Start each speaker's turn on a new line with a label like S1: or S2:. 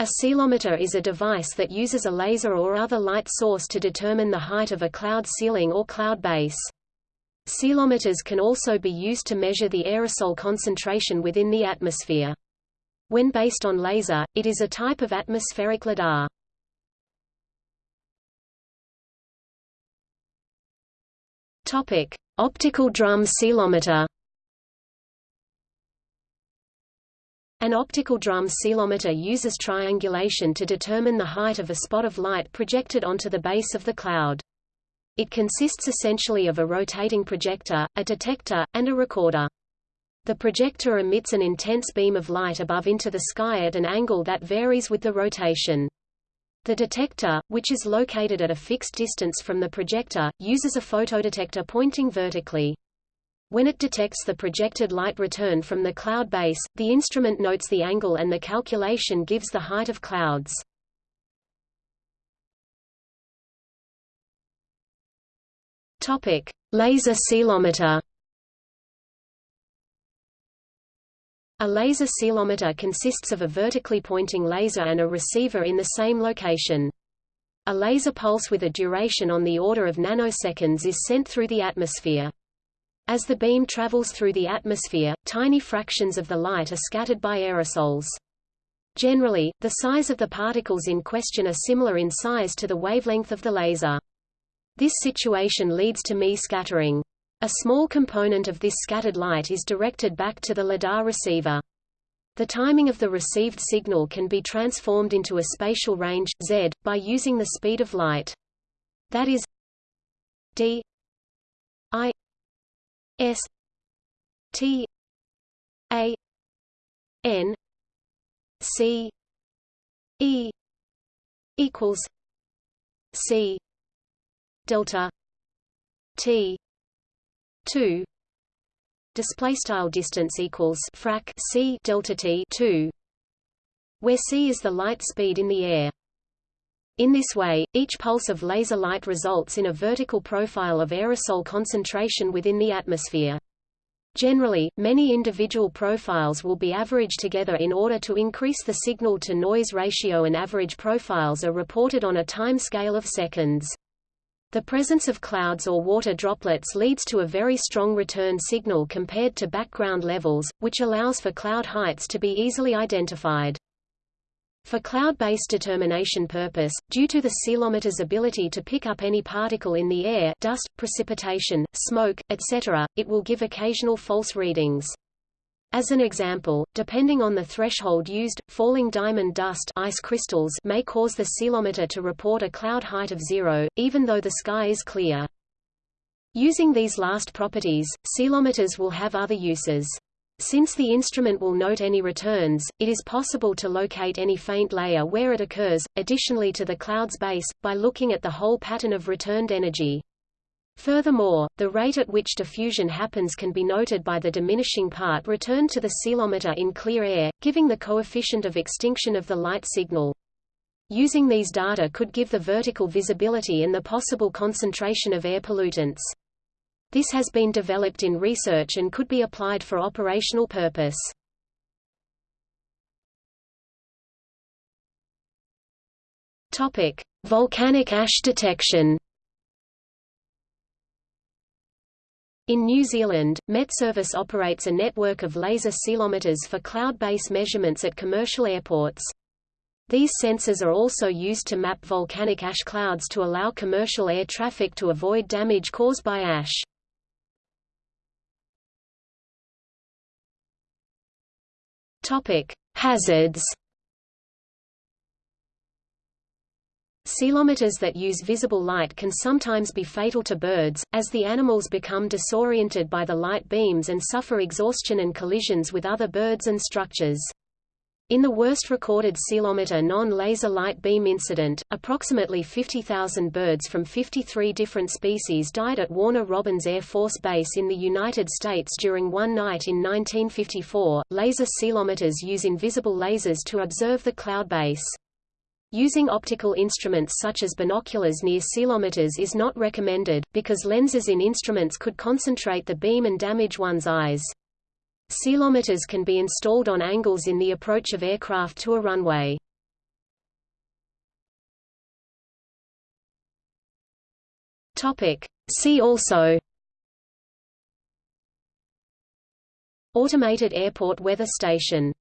S1: A ceilometer is a device that uses a laser or other light source to determine the height of a cloud ceiling or cloud base. Ceilometers can also be used to measure the aerosol concentration within the atmosphere. When based on laser, it is a type of atmospheric lidar. Topic: Optical drum ceilometer. An optical drum ceilometer uses triangulation to determine the height of a spot of light projected onto the base of the cloud. It consists essentially of a rotating projector, a detector, and a recorder. The projector emits an intense beam of light above into the sky at an angle that varies with the rotation. The detector, which is located at a fixed distance from the projector, uses a photodetector pointing vertically. When it detects the projected light return from the cloud base, the instrument notes the angle and the calculation gives the height of clouds. Topic: Laser ceilometer. A laser ceilometer consists of a vertically pointing laser and a receiver in the same location. A laser pulse with a duration on the order of nanoseconds is sent through the atmosphere. As the beam travels through the atmosphere, tiny fractions of the light are scattered by aerosols. Generally, the size of the particles in question are similar in size to the wavelength of the laser. This situation leads to Mie scattering. A small component of this scattered light is directed back to the lidar receiver. The timing of the received signal can be transformed into a spatial range z by using the speed of light. That is d S T A N C E equals C delta T two. Display style distance equals frac c delta t 2 where c is the light speed in the air in this way, each pulse of laser light results in a vertical profile of aerosol concentration within the atmosphere. Generally, many individual profiles will be averaged together in order to increase the signal-to-noise ratio and average profiles are reported on a time scale of seconds. The presence of clouds or water droplets leads to a very strong return signal compared to background levels, which allows for cloud heights to be easily identified. For cloud-based determination purpose, due to the ceilometer's ability to pick up any particle in the air dust, precipitation, smoke, etc., it will give occasional false readings. As an example, depending on the threshold used, falling diamond dust ice crystals may cause the ceilometer to report a cloud height of zero, even though the sky is clear. Using these last properties, ceilometers will have other uses. Since the instrument will note any returns, it is possible to locate any faint layer where it occurs, additionally to the cloud's base, by looking at the whole pattern of returned energy. Furthermore, the rate at which diffusion happens can be noted by the diminishing part returned to the ceilometer in clear air, giving the coefficient of extinction of the light signal. Using these data could give the vertical visibility and the possible concentration of air pollutants. This has been developed in research and could be applied for operational purpose. Topic: Volcanic ash detection. In New Zealand, Met Service operates a network of laser ceilometers for cloud-based measurements at commercial airports. These sensors are also used to map volcanic ash clouds to allow commercial air traffic to avoid damage caused by ash. Topic: Hazards. Ceilometers that use visible light can sometimes be fatal to birds, as the animals become disoriented by the light beams and suffer exhaustion and collisions with other birds and structures. In the worst recorded ceilometer non-laser light beam incident, approximately 50,000 birds from 53 different species died at Warner Robins Air Force Base in the United States during one night in 1954. Laser ceilometers use invisible lasers to observe the cloud base. Using optical instruments such as binoculars near ceilometers is not recommended, because lenses in instruments could concentrate the beam and damage one's eyes. Ceilometers can be installed on angles in the approach of aircraft to a runway. See also. Automated airport weather station.